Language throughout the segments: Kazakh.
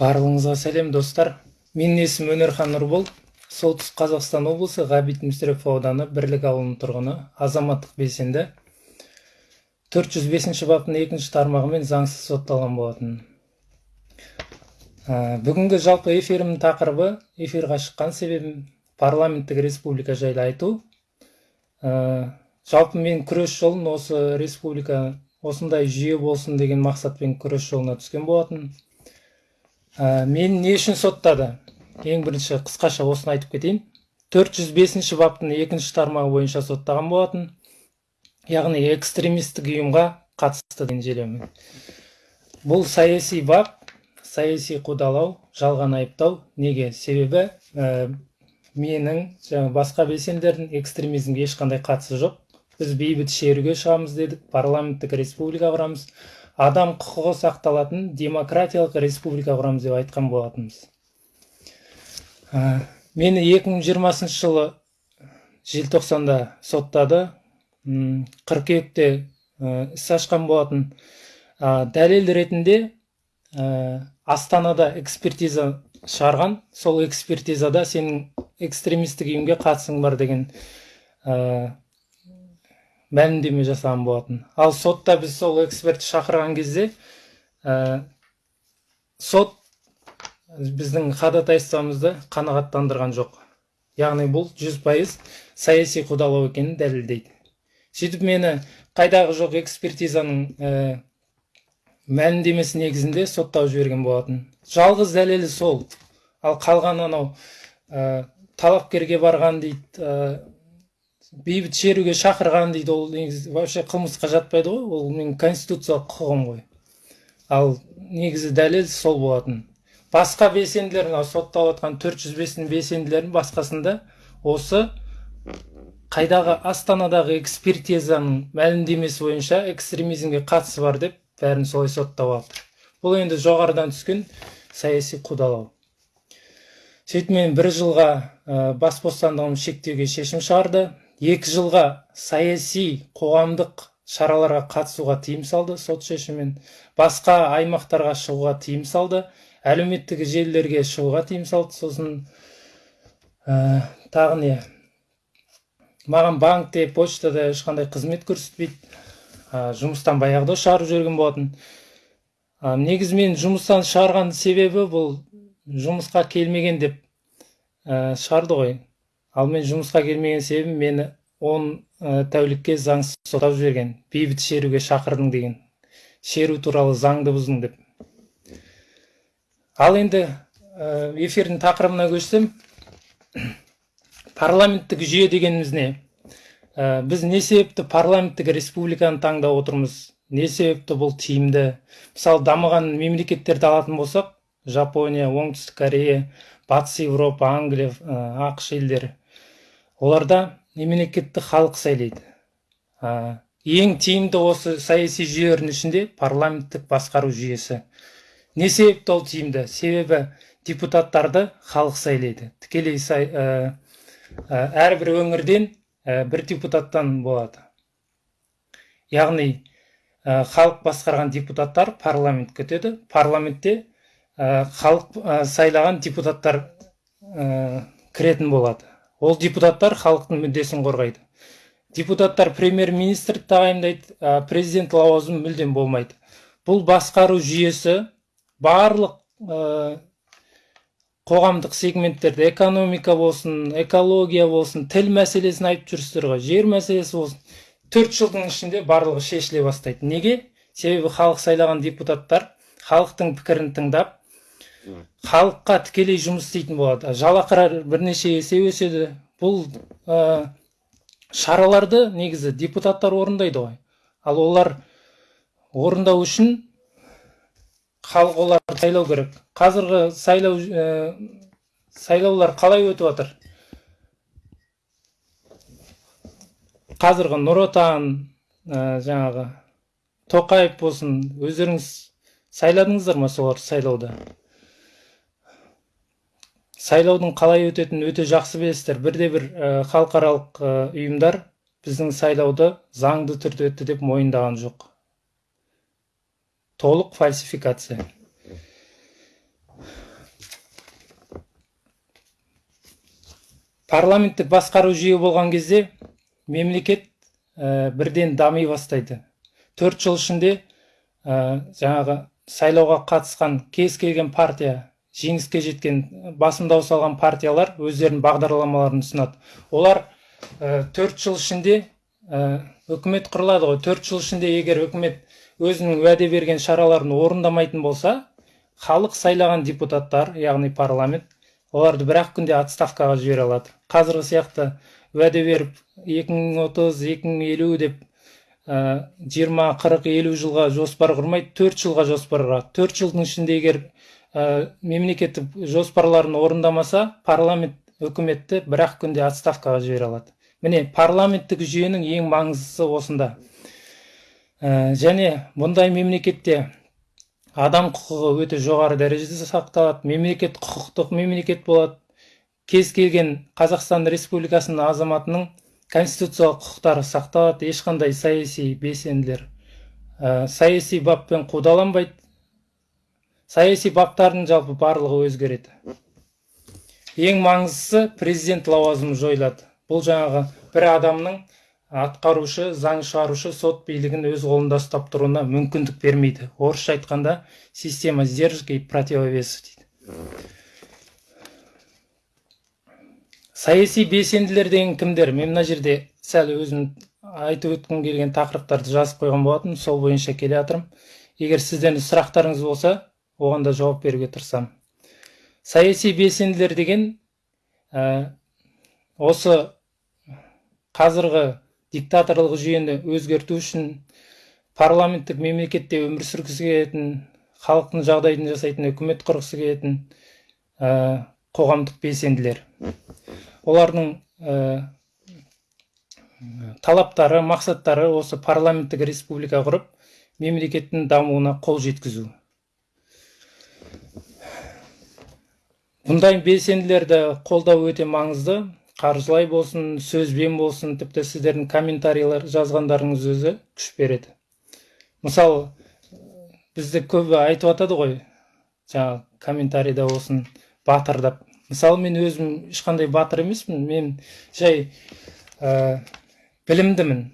барлығыңызға сәлем достар. Менің есімім өнерхан нұрбол. Солтүстік қазақстан облысы ғабит мүсірепов ауданы бірлік ауылының тұрғыны. Азаматтық белсенді. 405 баптың екінші тармағымен заңсыз сотталған болатын. Ә, бүгінгі жалпы эфирімнің тақырыбы эфирға шыққан себебім парламенттік республика жайлы айту. Ә, жалпы мен күрес жолын осы республика осындай жүйе болсын деген мақсатпен күрес жолына түскен болатын. Ә, мені не үшін соттады. Ең бірінші қысқаша осыны айтып кетейін. 405 баптың екінші тармағы бойынша соттаған болатын. Яғни экстремистік ұйымға қатысты желеумен бұл саяси бап саяси қудалау жалған айыптау. Неге? Себебі ә, менің жаңа басқа белсенділердің экстремизмге ешқандай қатысы жоқ. Біз бейбіт шеруге шығамыз дедік парламенттік республика құрамыз. Адам құқығы сақталатын демократиялық республика құрамыз деп айтқан болатынбыз. Ә, мені 2020 жылы желтоқсанда соттады. Қыркүйекте іс ашқан болатын. Ә, дәлел ретінде ә, астанада экспертиза шығарған. Сол экспертизада сенің экстремистік ұйымға қатысың бар деген мәлімдеме жасаған болатын. Ал сотта біз сол экспертті шақырған кезде ә, сот біздің ходатайствомызды қанағаттандырған жоқ. Яғни бұл жүз пайыз саяси қудалау екенін дәлелдейді. Сөйтіп мені қайдағы жоқ экспертизаның ә, мәлімдемесі негізінде соттау жіберген болатын. Жалғыз дәлелі сол. Ал қалған анау ә, талапкерге барған дейді бейбіт шеруге шақырған дейді ол негізі вообще қылмысқа жатпайды ғой ол менің конституциялық құқығым ғой ал негізі дәлел сол болатын басқа белсенділер мынау сотталып жатқан төрт жүз бестің басқасында осы қайдағы астанадағы экспертизаның мәлімдемесі бойынша экстремизмге қатысы бар деп бәрін солай соттап жатыр бұл енді жоғарыдан түскен саяси қудалау сөйтіп мен бір жылға ә, бас бостандығымды шектеуге шешім шығарды екі жылға саяси қоғамдық шараларға қатысуға тыйым салды сот шешімімен. Басқа аймақтарға шығуға тыйым салды әлеуметтік желілерге шығуға тыйым салды. Сосын ә, тағы не? Маған банкте почтада ешқандай қызмет көрсетпейді. Ә, жұмыстан баяғыда шығарып жіберген болатын. Ә, негізі мен жұмыстан шығарған себебі бұл жұмысқа келмеген деп ә, шығарды ғой. Ал мен жұмысқа келмеген себебім мені он ә, тәулікке заңсыз соттап жіберген бейбіт шеруге шақырдың деген. Шеру туралы заңды бұздың деп. Ал енді эфирдің тақырыбына көшсем парламенттік жүйе дегеніміз не? Ә, біз не себепті парламенттік республиканы таңдап отырмыз? Не себепті бұл тиімді? Мысалы дамыған мемлекеттерді алатын болсақ жапония оңтүстік корея батыс еуропа англия ақш елдері. Оларда мемлекетті халық сайлайды. Ә, ең тиімді осы саяси жүйелердің ішінде парламенттік басқару жүйесі. Не себепті ол тиімді? Себебі депутаттарды халық сайлайды. Тікелей сай, ә, ә, әрбір өңірден бір депутаттан болады. Яғни халық басқарған депутаттар парламент өтеді. Парламентте халық сайлаған депутаттар кіретін болады. Ол депутаттар халықтың мүддесін қорғайды. Депутаттар премьер министрді тағайындайды президент лауазымы мүлдем болмайды. Бұл басқару жүйесі барлық ә, қоғамдық сегменттерді экономика болсын экология болсын тіл мәселесін айтып жүрсіздер ғой жер мәселесі болсын төрт жылдың ішінде барлығы шешіле бастайды. Неге? Себебі халық сайлаған депутаттар халықтың пікірін тыңдап халыққа тікелей жұмыс істейтін болады. Жалақылар бірнеше есе өседі. Бұл ә, шараларды негізі депутаттар орындайды ғой. Ал олар орындау үшін халық оларды сайлау керек. Қазіргі сайлау ә, сайлаулар қалай өтіп жатыр? Қазіргі нұр отан ә, жаңағы тоқаев болсын өздеріңіз сайладыңыздар ма солар сайлауда? сайлаудың қалай өтетінін өте жақсы білесіздер. Бірде бір э, халықаралық э, ұйымдар біздің сайлауды заңды түрде өтті деп мойындаған жоқ. Толық фальсификация. Парламенттік басқару жүйе болған кезде мемлекет ә, бірден дами бастайды. Төрт жыл ішінде ә, жаңағы сайлауға қатысқан кез келген партия жеңіске жеткен басым дауыс алған партиялар өздерінің бағдарламаларын ұсынады. Олар ә, төрт жыл ішінде ә, үкімет құрылады ғой. Төрт жыл ішінде егер үкімет өзінің уәде берген шараларын орындамайтын болса халық сайлаған депутаттар яғни парламент оларды бір ақ күнде отставкаға жібере алады. Қазіргі сияқты уәде беріп 2030 2050 деп жиырма қырық елу жылға жоспар құрмайды төрт жылға жоспар құрады. Төрт жылдың ішінде егер мемлекеттік жоспарларын орындамаса парламент үкіметті бір ақ күнде отставкаға жібере алады. Міне парламенттік жүйенің ең маңыздысы осында. Ә, және бұндай мемлекетте адам құқығы өте жоғары дәрежеде сақталады мемлекет құқықтық мемлекет болады. Кез келген қазақстан республикасының азаматының конституциялық құқықтары сақталады ешқандай саяси белсенділер ә, саяси баппен қудаланбайды. Саяси баптардың жалпы барлығы өзгереді. Ең маңыздысы президент лауазымы жойылады. Бұл жаңағы бір адамның атқарушы заң шығарушы сот билігін өз қолында ұстап тұруына мүмкіндік бермейді. Орысша айтқанда система сдержек и противовесов дейді. Саяси белсенділер деген кімдер? Мен мына жерде сәл өзім айтып өткім келген тақырыптарды жазып қойған болатын сол бойынша келе жатырмын. Егер сіздердің сұрақтарыңыз болса оған да жауап беруге тырысамын. Саяси белсенділер деген ә, осы қазіргі диктаторлық жүйені өзгерту үшін парламенттік мемлекетте өмір сүргісі келетін халықтың жағдайын жасайтын үкімет құрғысы келетін ә, қоғамдық белсенділер. Олардың ә, талаптары мақсаттары осы парламенттік республика құрып мемлекеттің дамуына қол жеткізу. Бұндай белсенділерді қолдау өте маңызды. Қаржылай болсын сөзбен болсын тіпті сіздердің комментарийлер жазғандарыңыз өзі күш береді. Мысалы бізді көбі айтып жатады ғой жаңағы комментарийда болсын батырдап мысалы мен өзім ешқандай батыр емеспін мен жай ә, білімдімін.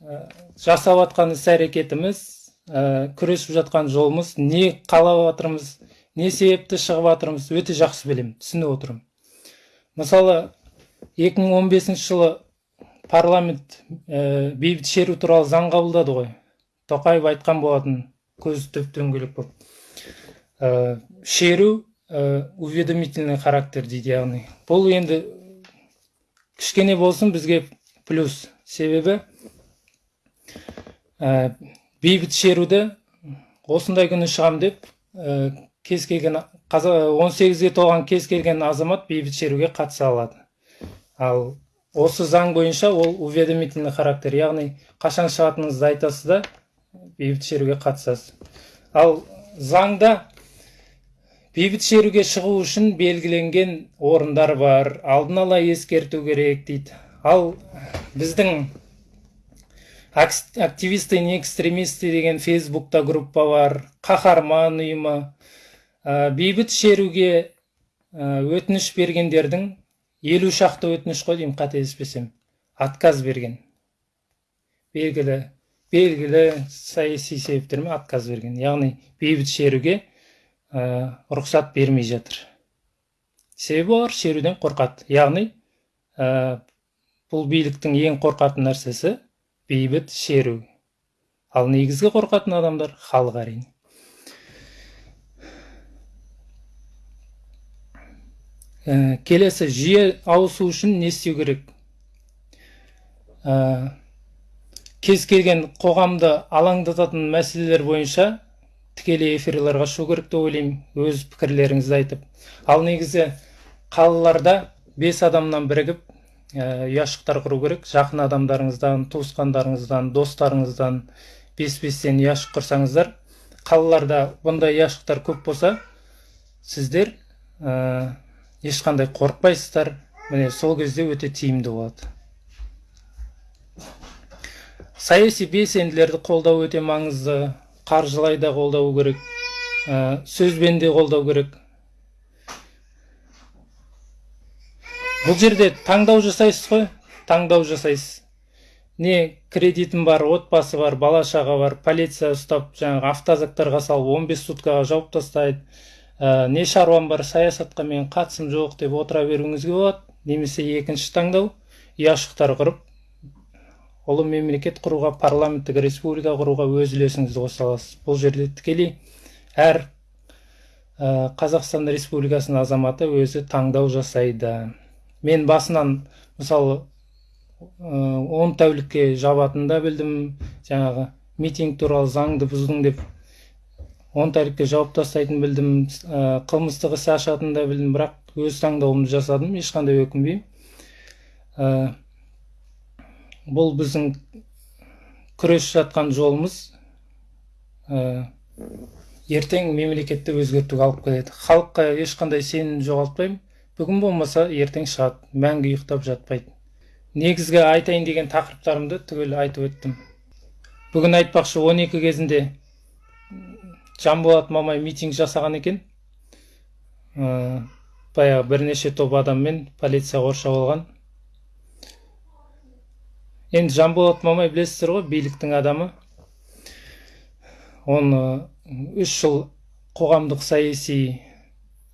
Ә, жасап жатқан іс әрекетіміз ә, күресіп жатқан жолымыз не қалап жатырмыз не себепті шығып жатырмыз өте жақсы білемін түсініп отырмын. Мысалы 2015 жылы парламент ә, бейбіт шеру туралы заң қабылдады ғой. Тоқаев айтқан болатын көз төп дөңгелек болып. Ә, шеру ә, уведомительный характер дейді яғни. Бұл енді кішкене болсын бізге плюс себебі. Ә, бейбіт шеруді осындай күні шығам деп кез келген 18-ге толған кез келген азамат бейбіт шеруге қатыса алады. Ал осы заң бойынша ол уведомительный характер яғни қашан шығатыныңызды айтасыз да бейбіт шеруге қатысасыз. Ал заңда бейбіт шеруге шығу үшін белгіленген орындар бар. Алдын ала ескерту керек дейді. Ал біздің активисты не экстремисты деген фейсбукта группа бар. Қаһарман ұйымы бейбіт шеруге ә, өтініш бергендердің елу шақты өтініш қой деймін қателеспесем отказ берген. Белгілі белгілі саяси себептермен отказ берген. Яғни бейбіт шеруге ә, рұқсат бермей жатыр. Себебі олар шеруден қорқады. Яғни ә, бұл биліктің ең қорқатын нәрсесі бейбіт шеру. Ал негізгі қорқатын адамдар халық әрине. Ә, келесі жүйе ауысу үшін не істеу керек? Ә, кез келген қоғамды алаңдататын мәселелер бойынша тікелей эфирларға шығу керек деп ойлаймын өз пікірлеріңізді айтып. Ал негізі қалаларда бес адамнан бірігіп ә, ұяшықтар құру керек. Жақын адамдарыңыздан туысқандарыңыздан достарыңыздан бес бестен ұяшық құрсаңыздар қалаларда бұндай ұяшықтар көп болса сіздер ешқандай қорықпайсыздар. Міне сол кезде өте тиімді болады. Саяси белсенділерді қолдау өте маңызды. Қаржылай да қолдау керек. Ә, сөзбен де қолдау керек. Бұл жерде таңдау жасайсыз ғой. Таңдау жасайсыз. Не кредитім бар отбасы бар бала шаға бар полиция ұстап жаңағы автозактарға салып 15 суткаға жауып тастайды. Ә, не шаруам бар саясатқа мен қатысым жоқ деп отыра беруіңізге болады. Немесе екінші таңдау. Ұяшықтар құрып ұлы мемлекет құруға парламенттік республика құруға өз үлесіңізді қоса аласыз. Бұл жерде тікелей әр ә, қазақстан республикасының азаматы өзі таңдау жасайды. Мен басынан мысалы он тәулікке жабатынын да білдім. Жаңағы митинг туралы заңды бұздың деп он тәулікке жауып тастайтынын білдім. Ә, қылмыстық іс ашатынын да білдім бірақ өз таңдауымды жасадым ешқандай өкінбеймін. Ә, бұл біздің күресіп жатқан жолымыз. Ә, ертең мемлекетті өзгертуге алып келеді. Халыққа ешқандай сенім жоғалтпаймын. Бүгін болмаса ертең шығады. Мәңгі ұйықтап жатпайды негізгі айтайын деген тақырыптарымды түгел айтып өттім. Бүгін айтпақшы 12 кезінде жанболат мамай митинг жасаған екен. Ә, баяғы бірнеше топ адаммен полиция қоршап алған. Енді жанболат мамай білесіздер ғой биліктің адамы. Оны үш жыл қоғамдық саяси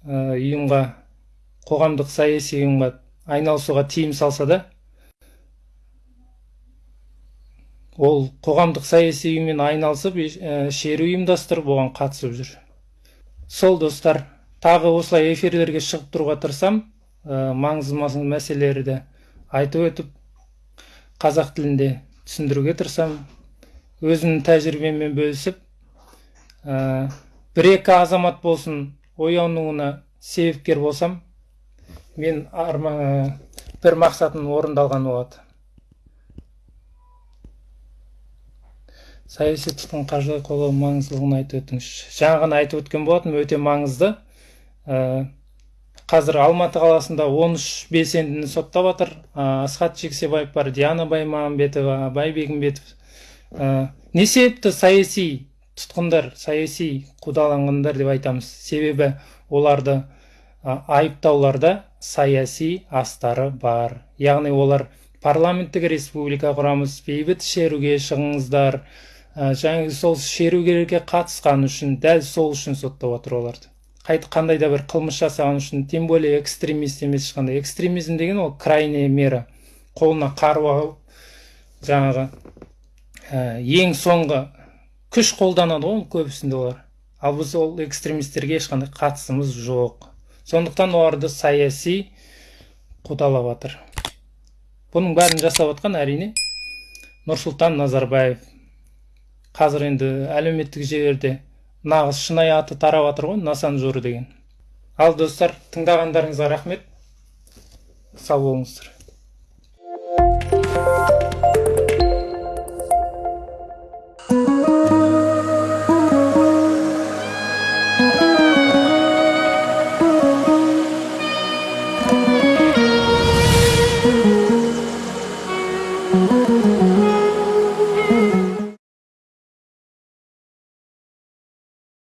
ұйымға қоғамдық саяси ұйымға айналысуға тыйым салса да ол қоғамдық саяси ұйыммен айналысып шеру ұйымдастырып оған қатысып жүр. Сол достар тағы осылай эфирлерге шығып тұруға тырысам маңызды мәселелерді айтып өтіп қазақ тілінде түсіндіруге тырысам өзімнің тәжірибеммен бөлісіп ә, бір екі азамат болсын оянуына себепкер болсам мен арма, бір мақсатым орындалған болады. Саяси тұтқын қаржылай қолдау маңыздылығын айтып өтіңізші. Жаңа ғана айтып өткен болатынмын өте маңызды. Ә, қазір алматы қаласында 13 белсендіні соттап жатыр асхат жексебаев бар диана баймағамбетова абай бегімбетов. Ә, не себепті саяси тұтқындар саяси қудаланғандар деп айтамыз? Себебі оларды айыптауларда саяси астары бар. Яғни олар парламенттік республика құрамыз бейбіт шеруге шығыңыздар. Жаңағы сол шерулерге қатысқан үшін дәл сол үшін соттап отыр оларды. Қандай да бір қылмыс жасаған үшін тем более экстремист емес ешқандай. Экстремизм деген ол крайняя мера. Қолына қару алып жаңағы ең соңғы күш қолданады ғой көбісінде олар. Ал біз ол экстремистерге ешқандай қатысымыз жоқ. Сондықтан оларды саяси қудалап жатыр бұның бәрін жасап жатқан әрине нұрсұлтан назарбаев. Қазір енді әлеуметтік желілерде нағыз шынайы аты тарап жатыр ғой насанжор деген. Ал достар тыңдағандарыңызға рахмет. Сау болыңыздар.